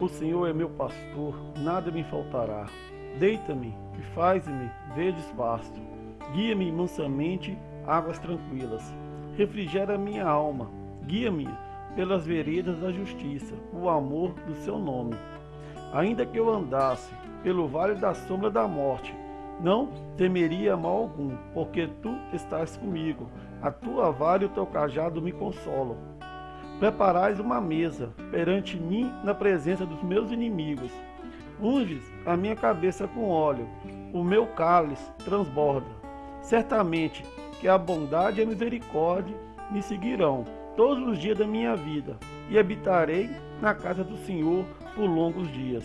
O Senhor é meu pastor, nada me faltará. Deita-me e faz-me verdes pasto. Guia-me mansamente águas tranquilas. Refrigera minha alma. Guia-me pelas veredas da justiça, o amor do seu nome. Ainda que eu andasse pelo vale da sombra da morte, não temeria mal algum, porque tu estás comigo. A tua vara e o teu cajado me consolam. Preparais uma mesa perante mim na presença dos meus inimigos. Unges a minha cabeça com óleo, o meu cálice transborda. Certamente que a bondade e a misericórdia me seguirão todos os dias da minha vida, e habitarei na casa do Senhor por longos dias.